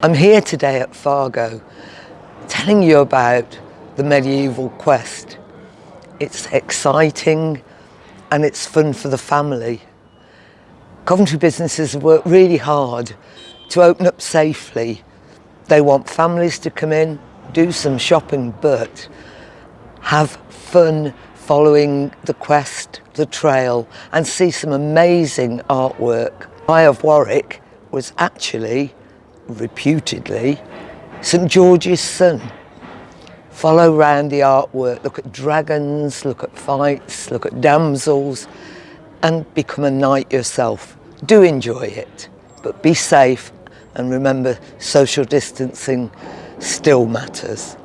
I'm here today at Fargo telling you about the medieval quest. It's exciting and it's fun for the family. Coventry businesses have worked really hard to open up safely. They want families to come in, do some shopping, but have fun following the quest, the trail, and see some amazing artwork. Guy of Warwick was actually reputedly, St George's son. Follow round the artwork, look at dragons, look at fights, look at damsels, and become a knight yourself. Do enjoy it, but be safe and remember social distancing still matters.